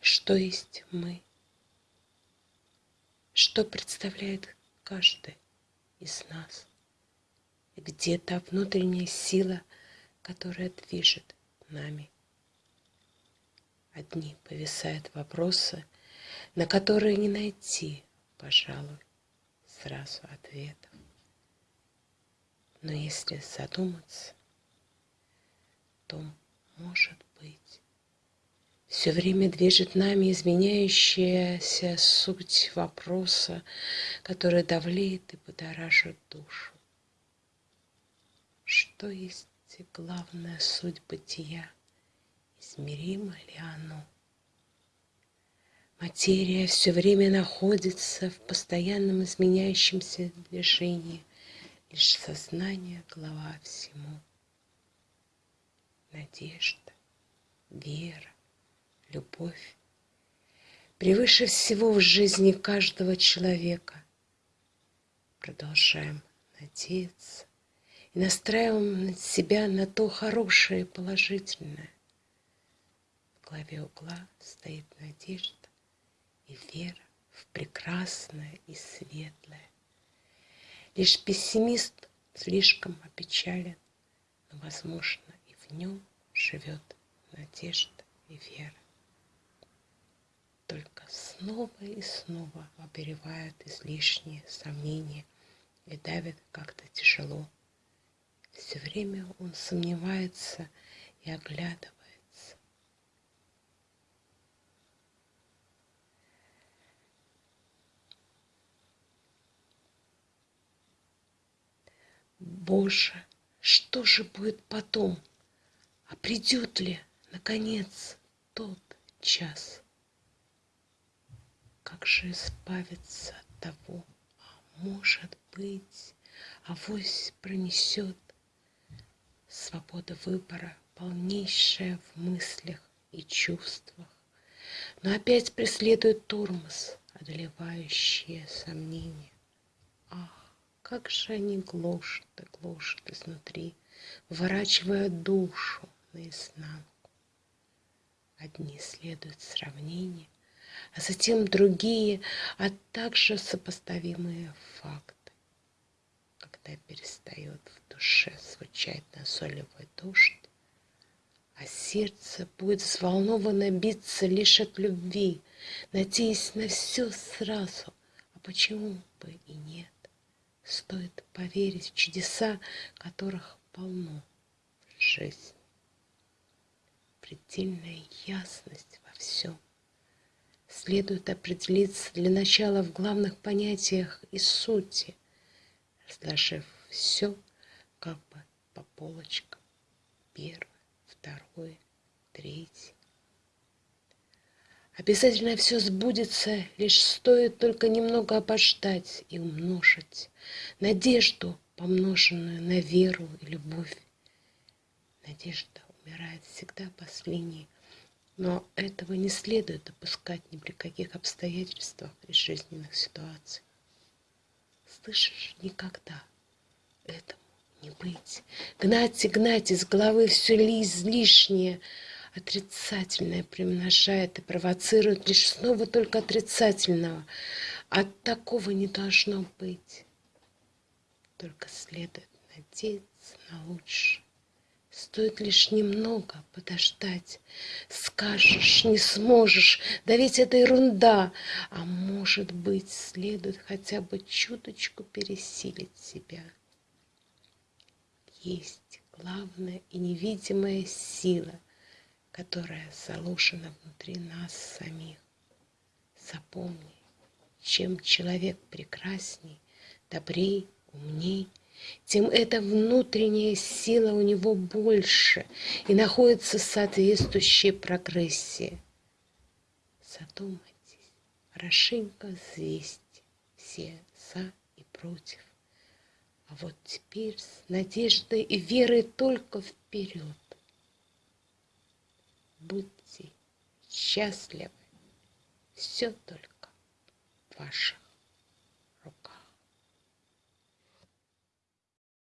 что есть мы, что представляет каждый из нас, где та внутренняя сила, которая движет нами. Одни повисают вопросы, на которые не найти, пожалуй, сразу ответов. Но если задуматься, то, может быть, все время движет нами изменяющаяся суть вопроса, который давлеет и будоражит душу. Что есть главная суть бытия? Измеримо ли оно? Материя все время находится в постоянном изменяющемся движении, лишь сознание — глава всему. Надежда, вера, любовь превыше всего в жизни каждого человека. Продолжаем надеяться и настраиваем себя на то хорошее и положительное. В главе угла стоит надежда и вера в прекрасное и светлое. Лишь пессимист слишком опечален, но, возможно, и в нем живет надежда и вера. Только снова и снова оберевают излишние сомнения и давят как-то тяжело. Все время он сомневается и оглядывается Боже, что же будет потом? А придет ли, наконец, тот час? Как же избавиться от того, а может быть, авось пронесет свобода выбора, полнейшая в мыслях и чувствах, но опять преследует тормоз, одолевающие сомнения. Ах, как же они глушат и глушат изнутри, выворачивая душу наизнанку. Одни следуют сравнения, а затем другие, а также сопоставимые факты. Когда перестает в душе звучать назойливый дождь, а сердце будет взволнованно биться лишь от любви, надеясь на все сразу, а почему бы и нет? Стоит поверить в чудеса, которых полно в жизни. Предельная ясность во всем. Следует определиться для начала в главных понятиях и сути, разложив все как бы по полочкам. Первое, второе, третье. Обязательно все сбудется, лишь стоит только немного обождать и умножить надежду, помноженную на веру и любовь. Надежда умирает всегда последней, но этого не следует допускать ни при каких обстоятельствах и жизненных ситуациях. Слышишь, никогда этому не быть. Гнать и гнать из головы все лишнее, отрицательное примножает и провоцирует лишь снова только отрицательного. От такого не должно быть. Только следует надеяться на лучшее. Стоит лишь немного подождать. Скажешь, не сможешь, да ведь это ерунда. А может быть, следует хотя бы чуточку пересилить себя. Есть главная и невидимая сила — которая заложена внутри нас самих. Запомни, чем человек прекрасней, добрей, умней, тем эта внутренняя сила у него больше и находится в соответствующей прогрессии. Задумайтесь, хорошенько взвесьте все за и против. А вот теперь с надеждой и верой только вперед будьте счастливы. Все только ваших